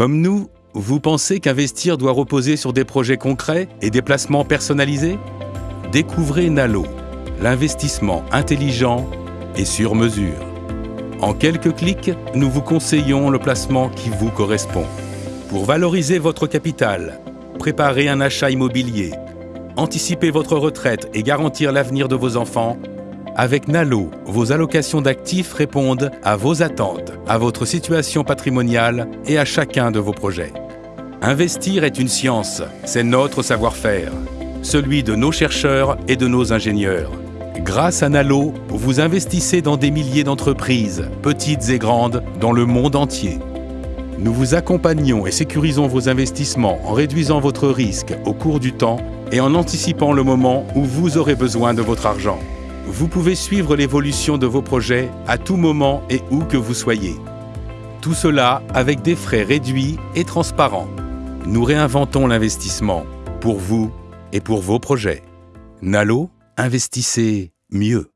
Comme nous, vous pensez qu'investir doit reposer sur des projets concrets et des placements personnalisés? Découvrez Nalo, l'investissement intelligent et sur mesure. En quelques clics, nous vous conseillons le placement qui vous correspond. Pour valoriser votre capital, préparer un achat immobilier, anticiper votre retraite et garantir l'avenir de vos enfants, avec Nalo, vos allocations d'actifs répondent à vos attentes, à votre situation patrimoniale et à chacun de vos projets. Investir est une science, c'est notre savoir-faire, celui de nos chercheurs et de nos ingénieurs. Grâce à Nalo, vous investissez dans des milliers d'entreprises, petites et grandes, dans le monde entier. Nous vous accompagnons et sécurisons vos investissements en réduisant votre risque au cours du temps et en anticipant le moment où vous aurez besoin de votre argent. Vous pouvez suivre l'évolution de vos projets à tout moment et où que vous soyez. Tout cela avec des frais réduits et transparents. Nous réinventons l'investissement pour vous et pour vos projets. Nalo, investissez mieux.